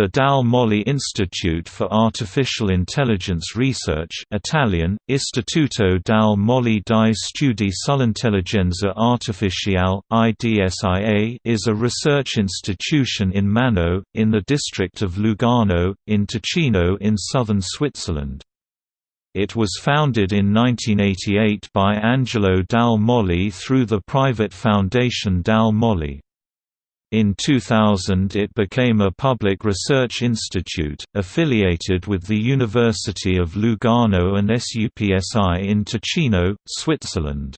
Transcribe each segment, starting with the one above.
The Dalle Molle Institute for Artificial Intelligence Research Italian, Istituto Dalle Molle di Studi sull'Intelligenza Artificiale, IDSIA is a research institution in Manno, in the district of Lugano, in Ticino in southern Switzerland. It was founded in 1988 by Angelo Dalle Molle through the private foundation Dalle Molle. In 2000 it became a public research institute, affiliated with the University of Lugano and SUPSI in Ticino, Switzerland.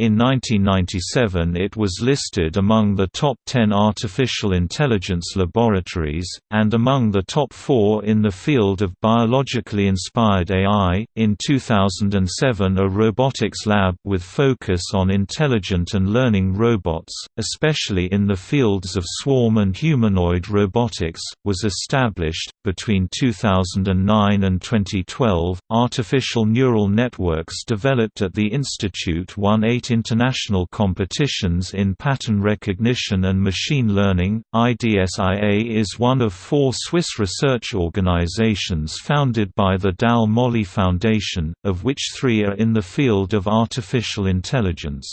In 1997 it was listed among the top 10 artificial intelligence laboratories, and among the top four in the field of biologically inspired AI. In 2007 a robotics lab with focus on intelligent and learning robots, especially in the fields of swarm and humanoid robotics, was established. Between 2009 and 2012, artificial neural networks developed at the Institute 180 international competitions in pattern recognition and machine learning. IDSIA is one of four Swiss research organizations founded by the Dalle Molle Foundation, of which three are in the field of artificial intelligence.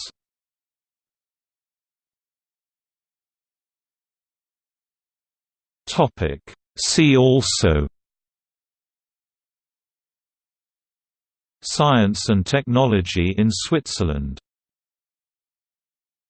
See also Science and Technology in Switzerland